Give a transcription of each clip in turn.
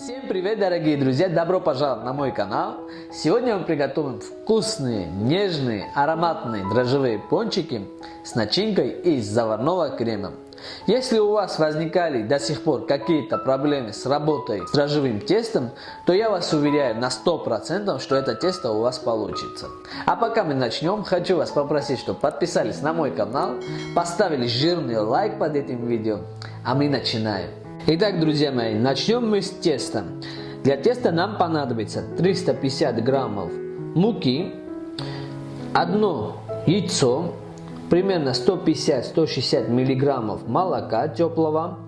Всем привет, дорогие друзья! Добро пожаловать на мой канал! Сегодня мы приготовим вкусные, нежные, ароматные дрожжевые пончики с начинкой из заварного крема. Если у вас возникали до сих пор какие-то проблемы с работой с дрожжевым тестом, то я вас уверяю на 100%, что это тесто у вас получится. А пока мы начнем, хочу вас попросить, чтобы подписались на мой канал, поставили жирный лайк под этим видео, а мы начинаем. Итак, друзья мои, начнем мы с теста. Для теста нам понадобится 350 граммов муки, одно яйцо, примерно 150-160 миллиграммов молока теплого,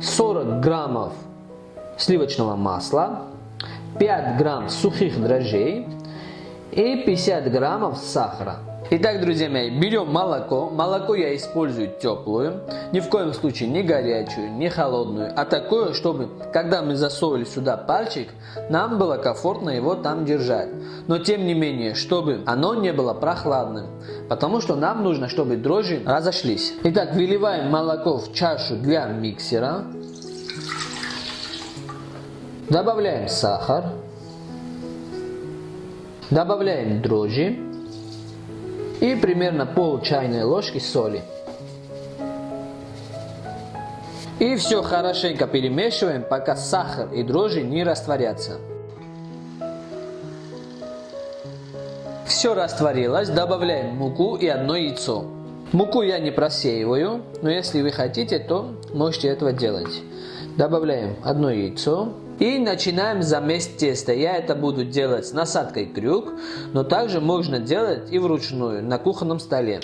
40 граммов сливочного масла, 5 грамм сухих дрожжей и 50 граммов сахара. Итак, друзья мои, берем молоко. Молоко я использую теплую. Ни в коем случае не горячую, не холодную, а такое, чтобы, когда мы засовывали сюда пальчик, нам было комфортно его там держать. Но тем не менее, чтобы оно не было прохладным. Потому что нам нужно, чтобы дрожжи разошлись. Итак, выливаем молоко в чашу для миксера. Добавляем сахар. Добавляем дрожжи и примерно пол чайной ложки соли. И все хорошенько перемешиваем, пока сахар и дрожжи не растворятся. Все растворилось, добавляем муку и одно яйцо. Муку я не просеиваю, но если вы хотите, то можете этого делать. Добавляем одно яйцо, и начинаем замес теста. Я это буду делать с насадкой крюк, но также можно делать и вручную на кухонном столе.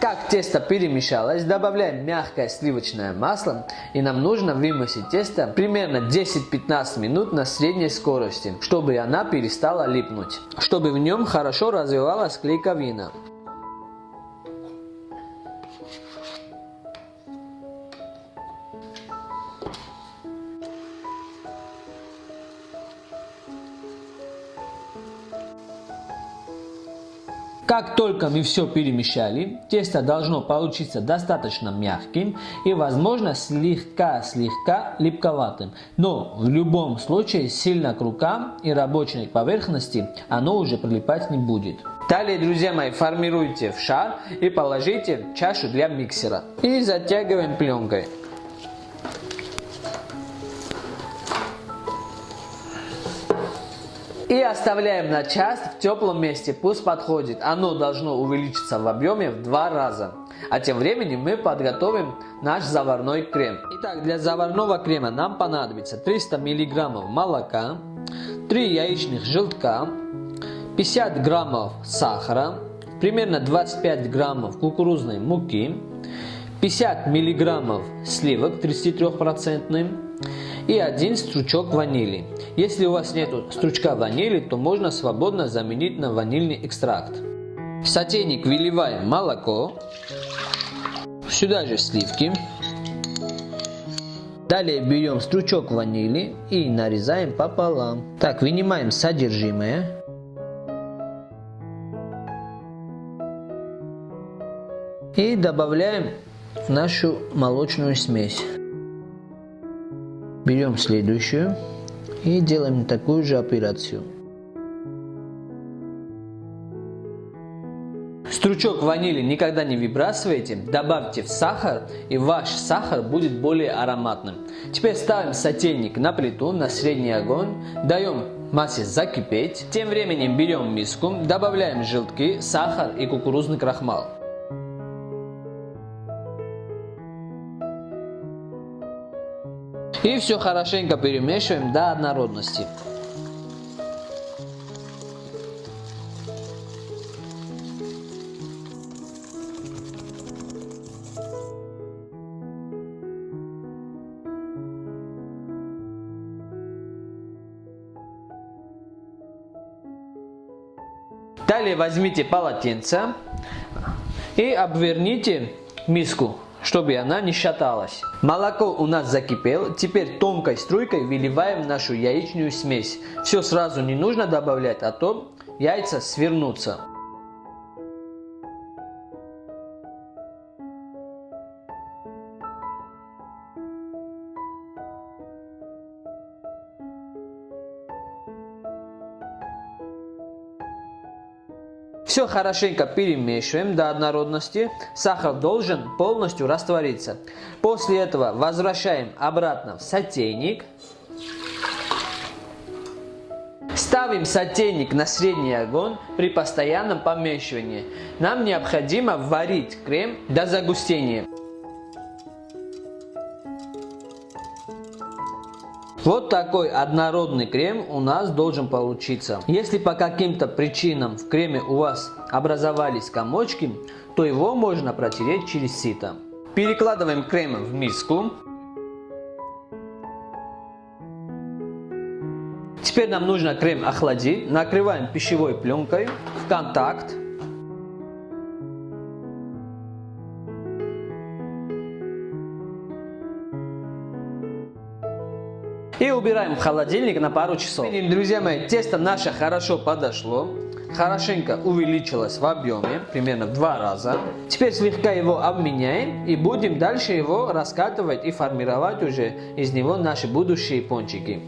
Как тесто перемешалось, добавляем мягкое сливочное масло и нам нужно вымесить тесто примерно 10-15 минут на средней скорости, чтобы она перестала липнуть, чтобы в нем хорошо развивалась клейковина. Как только мы все перемешали, тесто должно получиться достаточно мягким и, возможно, слегка-слегка липковатым. Но в любом случае сильно к рукам и рабочей поверхности оно уже прилипать не будет. Далее, друзья мои, формируйте в шар и положите в чашу для миксера. И затягиваем пленкой. И оставляем на час в теплом месте, пусть подходит. Оно должно увеличиться в объеме в два раза. А тем временем мы подготовим наш заварной крем. Итак, для заварного крема нам понадобится 300 мг молока, 3 яичных желтка, 50 граммов сахара, примерно 25 граммов кукурузной муки, 50 миллиграммов сливок 33% и один стручок ванили. Если у вас нет стручка ванили, то можно свободно заменить на ванильный экстракт. В сотейник выливаем молоко, сюда же сливки. Далее берем стручок ванили и нарезаем пополам. Так, вынимаем содержимое. И добавляем в нашу молочную смесь. Берем следующую и делаем такую же операцию. Стручок ванили никогда не выбрасывайте, добавьте в сахар и ваш сахар будет более ароматным. Теперь ставим сотейник на плиту на средний огонь, даем массе закипеть. Тем временем берем миску, добавляем желтки, сахар и кукурузный крахмал. И все хорошенько перемешиваем до однородности. Далее возьмите полотенце и обверните миску чтобы она не шаталась. Молоко у нас закипело, теперь тонкой струйкой выливаем нашу яичную смесь. Все сразу не нужно добавлять, а то яйца свернутся. Все хорошенько перемешиваем до однородности. Сахар должен полностью раствориться. После этого возвращаем обратно в сотейник. Ставим сотейник на средний огонь при постоянном помешивании. Нам необходимо варить крем до загустения. Вот такой однородный крем у нас должен получиться. Если по каким-то причинам в креме у вас образовались комочки, то его можно протереть через сито. Перекладываем крем в миску. Теперь нам нужно крем охладить. Накрываем пищевой пленкой в контакт. И убираем в холодильник на пару часов. Друзья мои, тесто наше хорошо подошло. Хорошенько увеличилось в объеме, примерно в два раза. Теперь слегка его обменяем и будем дальше его раскатывать и формировать уже из него наши будущие пончики.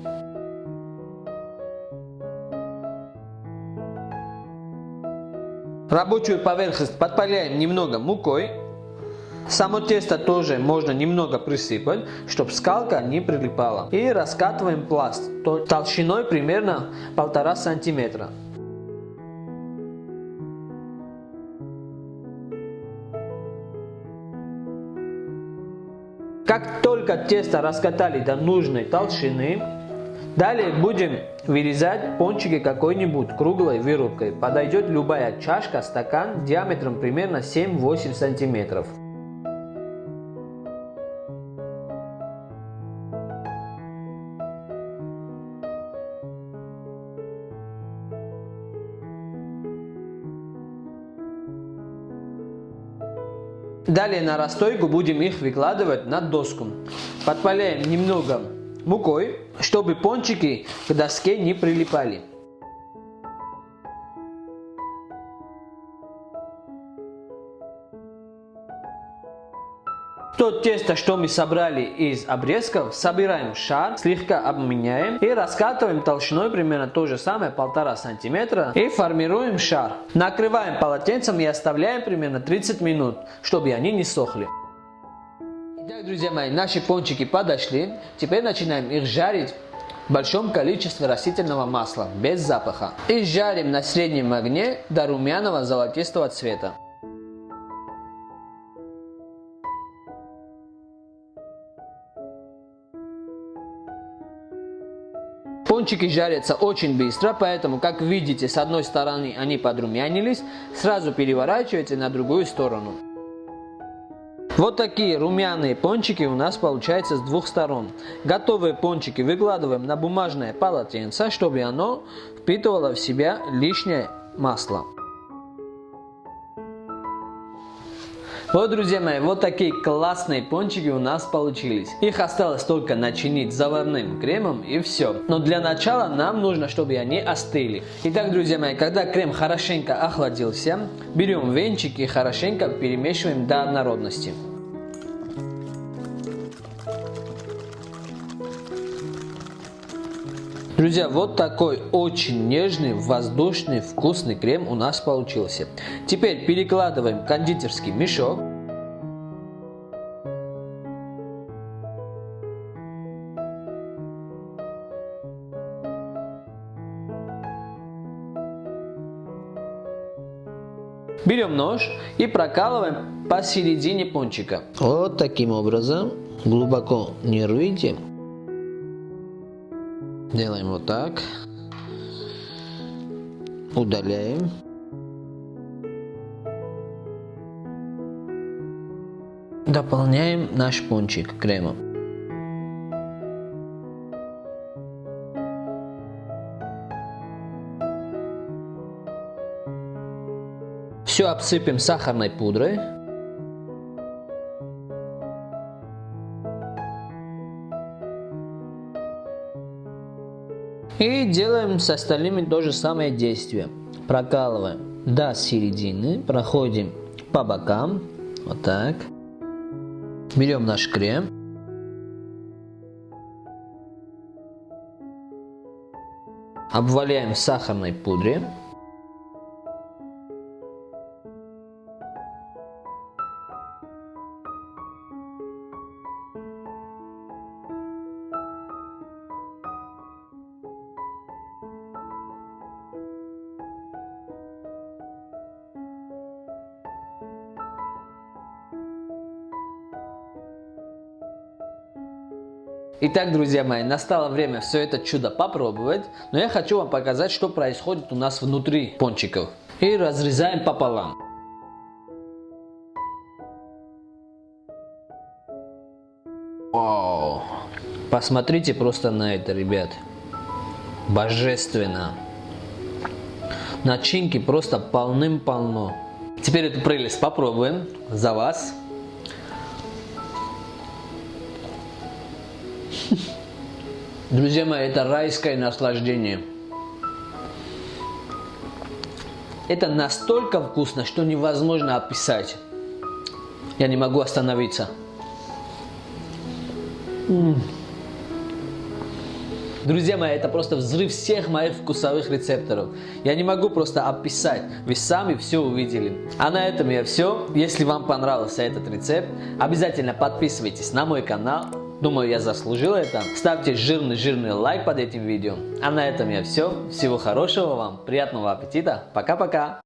Рабочую поверхность подпаляем немного мукой. Само тесто тоже можно немного присыпать, чтобы скалка не прилипала. И раскатываем пласт толщиной примерно полтора сантиметра. Как только тесто раскатали до нужной толщины, далее будем вырезать пончики какой-нибудь круглой вырубкой. Подойдет любая чашка, стакан диаметром примерно 7-8 сантиметров. Далее на расстойку будем их выкладывать на доску. Подпаляем немного мукой, чтобы пончики к доске не прилипали. То тесто, что мы собрали из обрезков, собираем шар, слегка обменяем и раскатываем толщиной примерно то же самое, полтора сантиметра и формируем шар. Накрываем полотенцем и оставляем примерно 30 минут, чтобы они не сохли. Итак, друзья мои, наши пончики подошли. Теперь начинаем их жарить в большом количестве растительного масла, без запаха. И жарим на среднем огне до румяного золотистого цвета. Пончики жарятся очень быстро, поэтому, как видите, с одной стороны они подрумянились, сразу переворачивайте на другую сторону. Вот такие румяные пончики у нас получаются с двух сторон. Готовые пончики выкладываем на бумажное полотенце, чтобы оно впитывало в себя лишнее масло. Вот, друзья мои, вот такие классные пончики у нас получились. Их осталось только начинить заварным кремом и все. Но для начала нам нужно, чтобы они остыли. Итак, друзья мои, когда крем хорошенько охладился, берем венчик и хорошенько перемешиваем до однородности. Друзья, вот такой очень нежный, воздушный, вкусный крем у нас получился. Теперь перекладываем кондитерский мешок. Берем нож и прокалываем посередине пончика. Вот таким образом. Глубоко не рвите. Делаем вот так. Удаляем. Дополняем наш пончик кремом. Все обсыпем сахарной пудрой. И делаем с остальными то же самое действие. Прокалываем до середины, проходим по бокам, вот так. Берем наш крем. Обваляем в сахарной пудре. Итак, друзья мои, настало время все это чудо попробовать, но я хочу вам показать, что происходит у нас внутри пончиков. И разрезаем пополам. Вау! Посмотрите просто на это, ребят. Божественно. Начинки просто полным-полно. Теперь эту прелесть попробуем за вас. Друзья мои, это райское наслаждение. Это настолько вкусно, что невозможно описать. Я не могу остановиться. Друзья мои, это просто взрыв всех моих вкусовых рецепторов. Я не могу просто описать, вы сами все увидели. А на этом я все. Если вам понравился этот рецепт, обязательно подписывайтесь на мой канал. Думаю, я заслужил это. Ставьте жирный-жирный лайк под этим видео. А на этом я все. Всего хорошего вам, приятного аппетита. Пока-пока.